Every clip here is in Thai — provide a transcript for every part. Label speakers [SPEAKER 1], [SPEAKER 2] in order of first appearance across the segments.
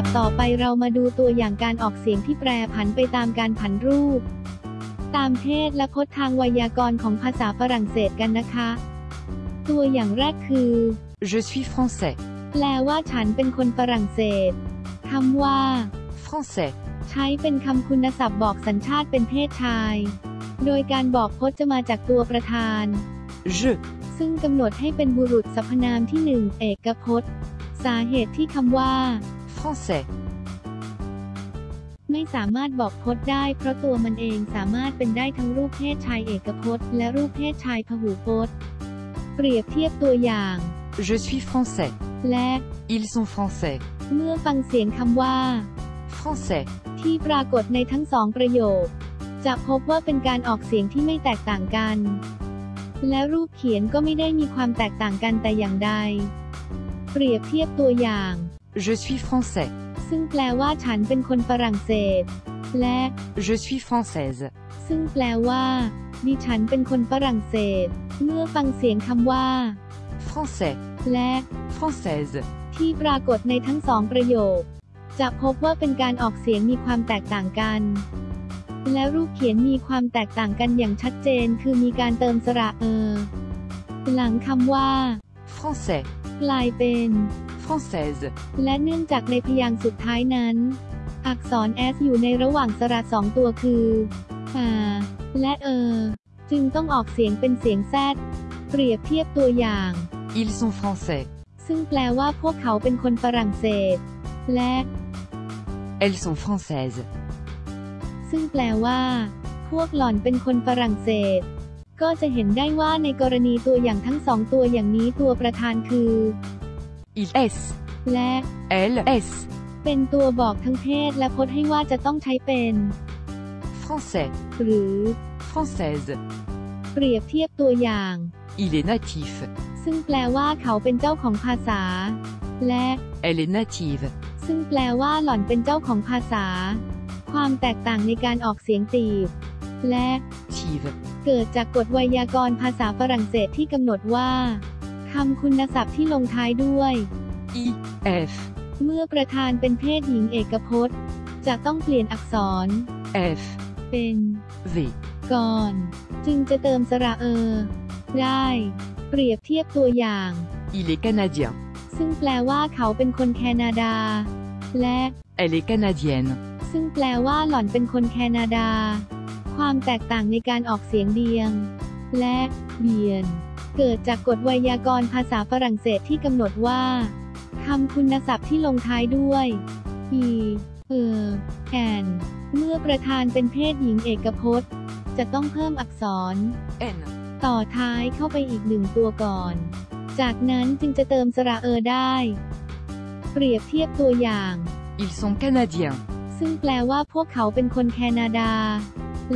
[SPEAKER 1] ดับต่อไปเรามาดูตัวอย่างการออกเสียงที่แปรผันไปตามการผันรูป ตามเพศและพจน์ทางไวยากรณ์ของภาษาฝรั่งเศสกันนะคะ ตัวอย่างแรกคือ
[SPEAKER 2] Je suis français.
[SPEAKER 1] แปลว่าฉันเป็นคนฝรั่งเศสคำว่า
[SPEAKER 2] Français.
[SPEAKER 1] ใช้เป็นคำคุณศัพท์บอกสัญชาติเป็นเพศชาย โดยการบอกพจน์จะมาจากตัวประธาน
[SPEAKER 2] Je.
[SPEAKER 1] ซึ่งกำหนดให้เป็นบุรุษสรรพนามที่หนึ่งเอกพจน์ สาเหตุที่คำว่า
[SPEAKER 2] Français.
[SPEAKER 1] ไม่สามารถบอกพจน์ได้ เพราะตัวมันเองสามารถเป็นได้ทั้งรูปเพศชายเอกพจน์ และรูปเพศชายพหูพจน์ เปรียบเทียบตัวอย่าง
[SPEAKER 2] Je suis français.
[SPEAKER 1] และ
[SPEAKER 2] Ils sont français.
[SPEAKER 1] เมื่อฟังเสียงคำว่า
[SPEAKER 2] Français.
[SPEAKER 1] ที่ปรากฏในทั้งสองประโยค จะพบว่าเป็นการออกเสียงที่ไม่แตกต่างกัน และรูปเขียนก็ไม่ได้มีความแตกต่างกันแต่อย่างใด เปรียบเทียบตัวอย่าง
[SPEAKER 2] Je suis français.
[SPEAKER 1] ซึ่งแปลว่าฉันเป็นคนฝรั่งเศส และ
[SPEAKER 2] Je suis française.
[SPEAKER 1] ซึ่งแปลว่าดิฉันเป็นคนฝรั่งเศส เมื่อฟังเสียงคำว่า
[SPEAKER 2] Français.
[SPEAKER 1] และ
[SPEAKER 2] Française.
[SPEAKER 1] ที่ปรากฏในทั้งสองประโยค จะพบว่าเป็นการออกเสียงมีความแตกต่างกัน และรูปเขียนมีความแตกต่างกันอย่างชัดเจน คือมีการเติมสระเออ หลังคำว่า
[SPEAKER 2] Français.
[SPEAKER 1] กลายเป็น
[SPEAKER 2] Française.
[SPEAKER 1] และเนื่องจากในพยางค์สุดท้ายนั้น อักษร s อยู่ในระหว่างสระสองตัวคืออ่าและเออ จึงต้องออกเสียงเป็นเสียงแซดเปรียบเทียบตัวอย่าง
[SPEAKER 2] Ils sont français.
[SPEAKER 1] ซึ่งแปลว่าพวกเขาเป็นคนฝรั่งเศส และ
[SPEAKER 2] Elles sont françaises.
[SPEAKER 1] ซึ่งแปลว่า พวกหล่อนเป็นคนฝรั่งเศส ก็จะเห็นได้ว่าในกรณีตัวอย่างทั้งสองตัวอย่างนี้ตัวประธานคือ
[SPEAKER 2] Il S.
[SPEAKER 1] และ
[SPEAKER 2] Elle S.
[SPEAKER 1] เป็นตัวบอกทั้งเพศและพจน์ให้ว่าจะต้องใช้เป็น
[SPEAKER 2] Français.
[SPEAKER 1] หรือ
[SPEAKER 2] Française.
[SPEAKER 1] เปรียบเทียบตัวอย่าง
[SPEAKER 2] Il est natif.
[SPEAKER 1] ซึ่งแปลว่าเขาเป็นเจ้าของภาษา และ
[SPEAKER 2] Elle est native.
[SPEAKER 1] ซึ่งแปลว่าหล่อนเป็นเจ้าของภาษา ความแตกต่างในการออกเสียงตีบ และ
[SPEAKER 2] Tive.
[SPEAKER 1] เกิดจากกฎไวยากรณ์ภาษาฝรั่งเศสที่กำหนดว่า คำคุณศัพท์ที่ลงท้ายด้วย
[SPEAKER 2] I. F.
[SPEAKER 1] เมื่อประธานเป็นเพศหญิงเอกพจน์ จะต้องเปลี่ยนอักษร
[SPEAKER 2] F.
[SPEAKER 1] เป็น
[SPEAKER 2] V.
[SPEAKER 1] ก่อน จึงจะเติมสระเออได้ เปรียบเทียบตัวอย่าง
[SPEAKER 2] Il est canadien.
[SPEAKER 1] ซึ่งแปลว่าเขาเป็นคนแคนาดา และ
[SPEAKER 2] Elle est canadienne.
[SPEAKER 1] ซึ่งแปลว่าหล่อนเป็นคนแคนาดา ความแตกต่างในการออกเสียงเดียง และเบียน เกิดจากกฎไวยากรณ์ภาษาฝรั่งเศสที่กำหนดว่าคำคุณศัพท์ที่ลงท้ายด้วย e เออ and เมื่อประธานเป็นเพศหญิงเอกพจน์ จะต้องเพิ่มอักษร
[SPEAKER 2] N.
[SPEAKER 1] ต่อท้ายเข้าไปอีกหนึ่งตัวก่อน จากนั้นจึงจะเติมสระเออได้ เปรียบเทียบตัวอย่าง
[SPEAKER 2] Ils sont canadiens.
[SPEAKER 1] ซึ่งแปลว่าพวกเขาเป็นคนแคนาดา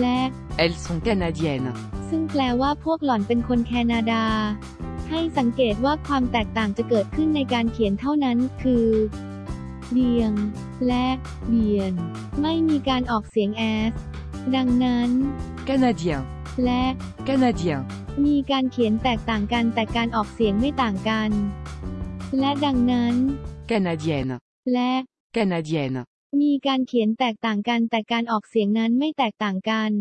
[SPEAKER 1] และ
[SPEAKER 2] Elles sont canadiennes.
[SPEAKER 1] ซึ่งแปลว่าพวกหล่อนเป็นคนแคนาดา ให้สังเกตว่าความแตกต่างจะเกิดขึ้นในการเขียนเท่านั้น คือเบียง และเบียน ไม่มีการออกเสียงแอส ดังนั้น
[SPEAKER 2] Canadien.
[SPEAKER 1] และ
[SPEAKER 2] Canadien.
[SPEAKER 1] มีการเขียนแตกต่างกันแต่การออกเสียงไม่ต่างกัน และดังนั้น
[SPEAKER 2] Canadienne.
[SPEAKER 1] และ
[SPEAKER 2] Canadienne.
[SPEAKER 1] มีการเขียนแตกต่างกันแต่การออกเสียงนั้นไม่แตกต่างกัน